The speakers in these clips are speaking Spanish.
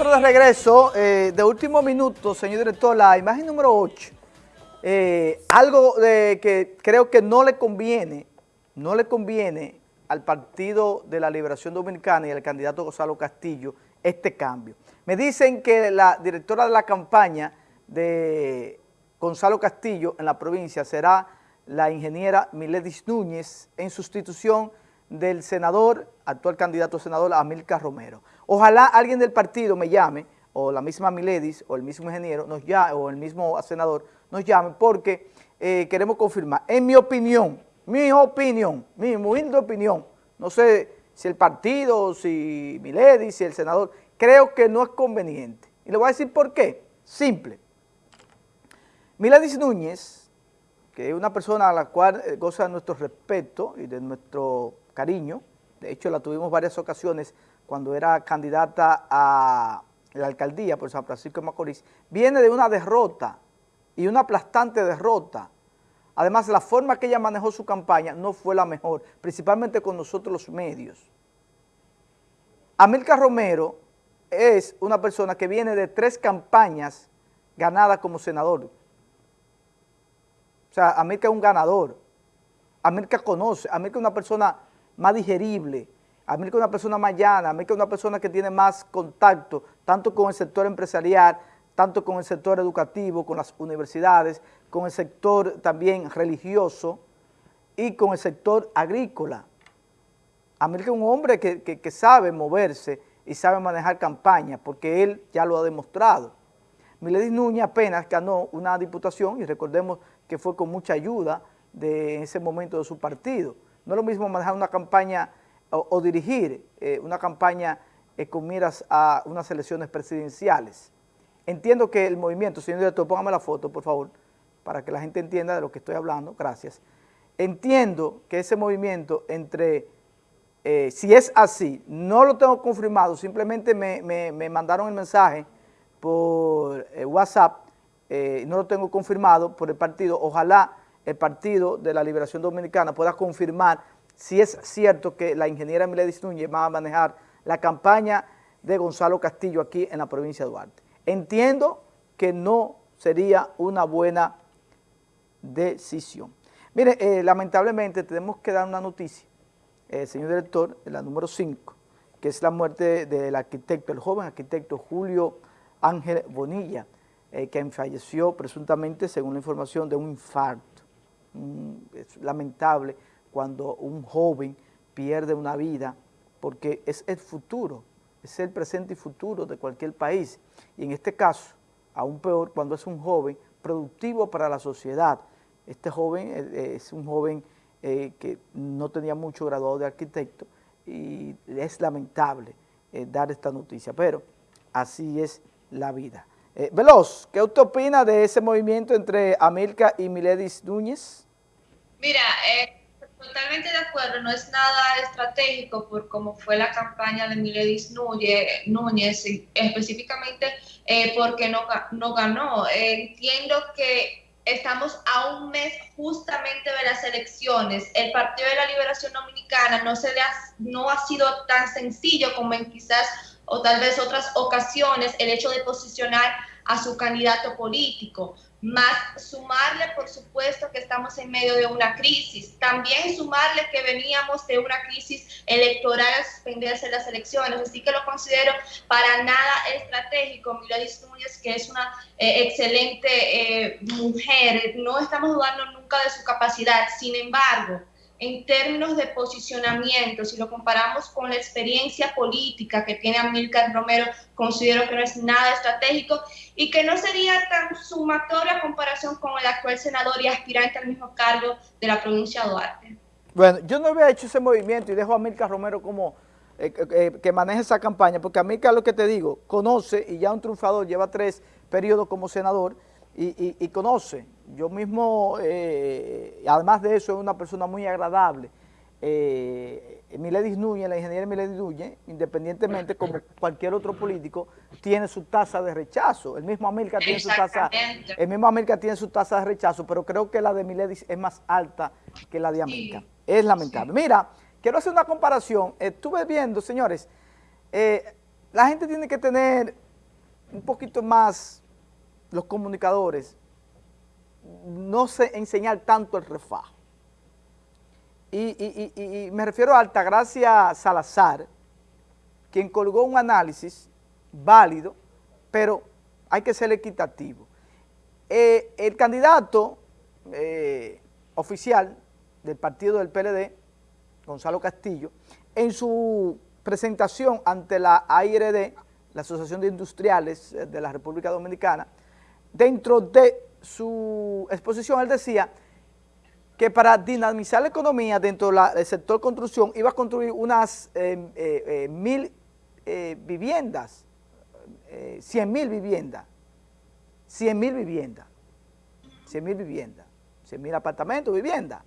nosotros de regreso, eh, de último minuto, señor director, la imagen número 8, eh, algo de que creo que no le conviene, no le conviene al Partido de la Liberación Dominicana y al candidato Gonzalo Castillo este cambio. Me dicen que la directora de la campaña de Gonzalo Castillo en la provincia será la ingeniera Miledis Núñez en sustitución del senador, actual candidato senador Amilcar Romero. Ojalá alguien del partido me llame, o la misma Miledis, o el mismo ingeniero, nos llame, o el mismo senador, nos llame, porque eh, queremos confirmar. En mi opinión, mi opinión, mi humilde opinión, no sé si el partido, si Miledis, si el senador, creo que no es conveniente. Y le voy a decir por qué. Simple. Miledis Núñez, que es una persona a la cual eh, goza de nuestro respeto y de nuestro cariño, de hecho la tuvimos varias ocasiones cuando era candidata a la alcaldía por San Francisco de Macorís, viene de una derrota y una aplastante derrota. Además, la forma que ella manejó su campaña no fue la mejor, principalmente con nosotros los medios. Amilcar Romero es una persona que viene de tres campañas ganadas como senador. O sea, Amilcar es un ganador. Amilcar conoce, Amilcar es una persona más digerible, a mí que una persona más llana, a mí que una persona que tiene más contacto, tanto con el sector empresarial, tanto con el sector educativo, con las universidades, con el sector también religioso y con el sector agrícola. A mí que un hombre que, sabe moverse y sabe manejar campañas, porque él ya lo ha demostrado. Miledis Núñez apenas ganó una diputación y recordemos que fue con mucha ayuda de ese momento de su partido. No es lo mismo manejar una campaña o, dirigir eh, una campaña eh, con miras a unas elecciones presidenciales. Entiendo que el movimiento, señor director, póngame la foto, por favor, para que la gente entienda de lo que estoy hablando, gracias. Entiendo que ese movimiento entre, eh, si es así, no lo tengo confirmado, simplemente me, me mandaron el mensaje por WhatsApp, no lo tengo confirmado por el partido, ojalá el Partido de la Liberación Dominicana pueda confirmar si es cierto que la ingeniera Miledis Núñez va a manejar la campaña de Gonzalo Castillo aquí en la provincia de Duarte. Entiendo que no sería una buena decisión. Mire, eh, lamentablemente tenemos que dar una noticia, eh, señor director, la número 5, que es la muerte del arquitecto, el joven arquitecto Julio Ángel Bonilla, eh, quien falleció presuntamente, según la información, de un infarto. Es lamentable cuando un joven pierde una vida, porque es el futuro, es el presente y futuro de cualquier país. Y en este caso, aún peor, cuando es un joven productivo para la sociedad. Este joven eh, eh, es un joven eh, que no tenía mucho graduado de arquitecto y es lamentable dar esta noticia, pero así es la vida. Veloz, ¿qué usted opina de ese movimiento entre Amilca y Miledis Núñez? Mira, eh, Totalmente de acuerdo, no es nada estratégico por cómo fue la campaña de Miledis Núñez, específicamente eh, porque no, no ganó. entiendo que estamos a un mes justamente de las elecciones. El Partido de la Liberación Dominicana no, se le ha, no ha sido tan sencillo como en quizás o tal vez otras ocasiones el hecho de posicionar a su candidato político más sumarle, por supuesto, que estamos en medio de una crisis. También sumarle que veníamos de una crisis electoral a suspenderse las elecciones. Así que lo considero para nada estratégico. Miladis Núñez, que es una eh, excelente eh, mujer, no estamos dudando nunca de su capacidad. Sin embargo, en términos de posicionamiento, si lo comparamos con la experiencia política que tiene Amílcar Romero, considero que no es nada estratégico y que no sería tan sumatoria a comparación con el actual senador y aspirante al mismo cargo de la provincia de Duarte. Bueno, yo no había hecho ese movimiento y dejo a Amílcar Romero como eh, eh, que maneje esa campaña, porque Amílcar, lo que te digo, conoce y ya un triunfador, lleva tres periodos como senador, y, conoce. Yo mismo, eh, además de eso, es una persona muy agradable. Eh, Miledis Núñez, la ingeniera Miledis Núñez, independientemente como cualquier otro político, tiene su tasa de rechazo. El mismo América tiene su tasa, el mismo América tiene su tasa de rechazo, pero creo que la de Miledis es más alta que la de América. Es lamentable. Mira, quiero hacer una comparación. Estuve viendo, señores, eh, la gente tiene que tener un poquito más los comunicadores no se enseñar tanto el refajo. Y, me refiero a Altagracia Salazar, quien colgó un análisis válido, pero hay que ser equitativo. Eh, el candidato eh, oficial del partido del PLD, Gonzalo Castillo, en su presentación ante la AIRD, la Asociación de Industriales de la República Dominicana, dentro de su exposición él decía que para dinamizar la economía dentro del sector construcción iba a construir unas eh, eh, eh, mil viviendas, cien mil viviendas, cien mil viviendas, cien mil viviendas, cien mil apartamentos, viviendas.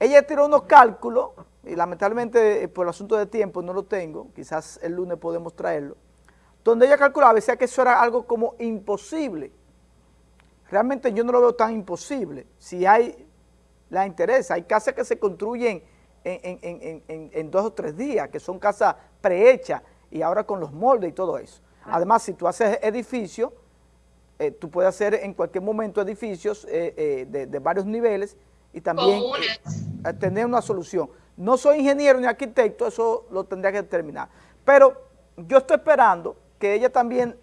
Ella tiró unos cálculos, y lamentablemente por el asunto de tiempo no lo tengo, quizás el lunes podemos traerlo, donde ella calculaba, decía que eso era algo como imposible. Realmente yo no lo veo tan imposible. Si hay la interés. Hay casas que se construyen en, dos o tres días, que son casas prehechas y ahora con los moldes y todo eso. Además, si tú haces edificios, eh, tú puedes hacer en cualquier momento edificios eh, eh, de, varios niveles y también tener una solución. No soy ingeniero ni arquitecto, eso lo tendría que determinar. Pero yo estoy esperando que ella también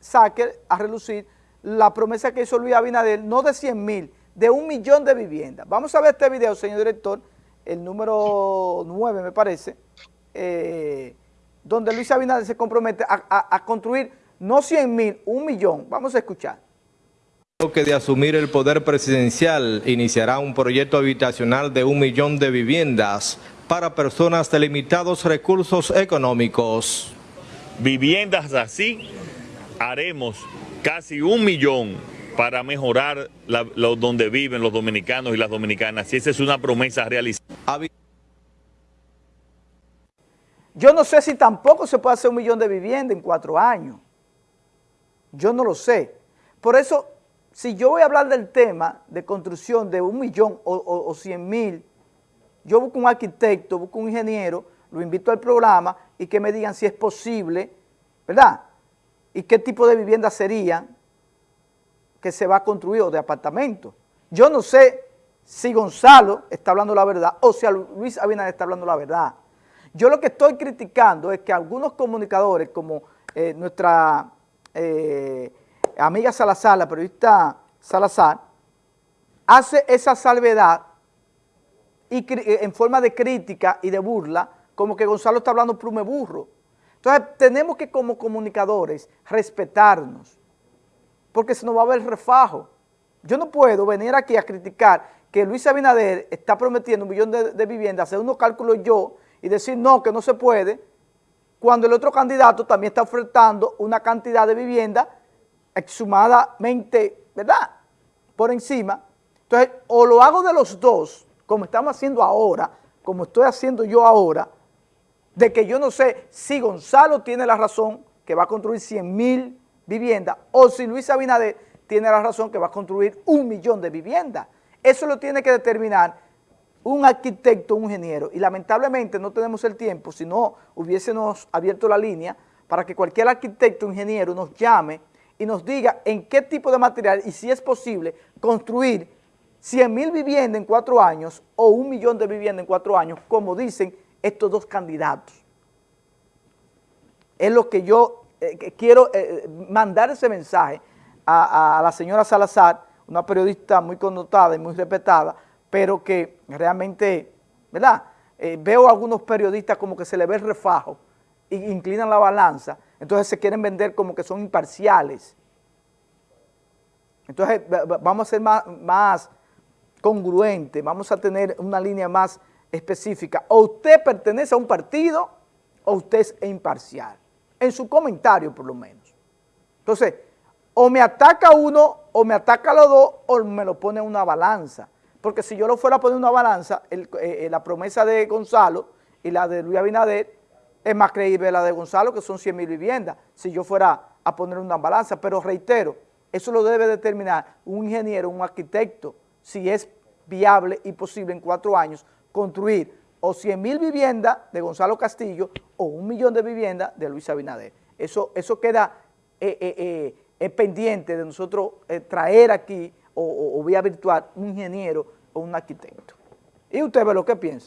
saque a relucir la promesa que hizo Luis Abinader, no de 100 mil, de un millón de viviendas. Vamos a ver este video, señor director, el número 9 me parece, eh, donde Luis Abinader se compromete a, construir no 100 mil, un millón. Vamos a escuchar. que de asumir el poder presidencial iniciará un proyecto habitacional de un millón de viviendas para personas de limitados recursos económicos. Viviendas así haremos casi un millón para mejorar lo, donde viven los dominicanos y las dominicanas. Y esa es una promesa realizada. Yo no sé si tampoco se puede hacer un millón de viviendas en cuatro años. Yo no lo sé. Por eso, si yo voy a hablar del tema de construcción de un millón o, cien mil, yo busco un arquitecto, busco un ingeniero, lo invito al programa y que me digan si es posible, ¿verdad? Y qué tipo de vivienda serían, que se va a construir o de apartamentos. Yo no sé si Gonzalo está hablando la verdad o si Luis Abinader está hablando la verdad. Yo lo que estoy criticando es que algunos comunicadores, como eh, nuestra eh, amiga Salazar, la periodista Salazar, hace esa salvedad eh, en forma de crítica y de burla, como que Gonzalo está hablando plume burro. Entonces tenemos que como comunicadores respetarnos, porque se nos va a ver refajo. Yo no puedo venir aquí a criticar que Luis Abinader está prometiendo un millón de, viviendas, hacer unos cálculos yo y decir no, que no se puede, cuando el otro candidato también está ofertando una cantidad de vivienda exhumadamente, ¿verdad?, por encima. Entonces, o lo hago de los dos, como estamos haciendo ahora, como estoy haciendo yo ahora, de que yo no sé si Gonzalo tiene la razón, que va a construir 100 mil vivienda, o si Luis Abinader tiene la razón que va a construir un millón de viviendas. Eso lo tiene que determinar un arquitecto, un ingeniero, y lamentablemente no tenemos el tiempo, si no hubiésemos abierto la línea para que cualquier arquitecto ingeniero nos llame y nos diga en qué tipo de material y si es posible construir 100 mil viviendas en cuatro años o un millón de viviendas en cuatro años, como dicen estos dos candidatos. Es lo que yo eh, quiero eh, mandar ese mensaje a, la señora Salazar, una periodista muy connotada y muy respetada, pero que realmente, ¿verdad? Eh, veo a algunos periodistas como que se le ve el refajo e inclinan la balanza, entonces se quieren vender como que son imparciales. Entonces vamos a ser más, más congruentes, vamos a tener una línea más específica. O usted pertenece a un partido o usted es imparcial en su comentario por lo menos. Entonces, o me ataca uno, o me ataca los dos, o me lo pone una balanza. Porque si yo lo fuera a poner una balanza, eh, eh, la promesa de Gonzalo y la de Luis Abinader es más creíble la de Gonzalo, que son 100 mil viviendas, si yo fuera a poner una balanza. Pero reitero, eso lo debe determinar un ingeniero, un arquitecto, si es viable y posible en cuatro años construir o 100 mil viviendas de Gonzalo Castillo o un millón de viviendas de Luis Abinader. Eso, eso queda eh, eh, eh, pendiente de nosotros eh, traer aquí o, o- o vía virtual un ingeniero o un arquitecto. ¿Y usted ve lo que piensa?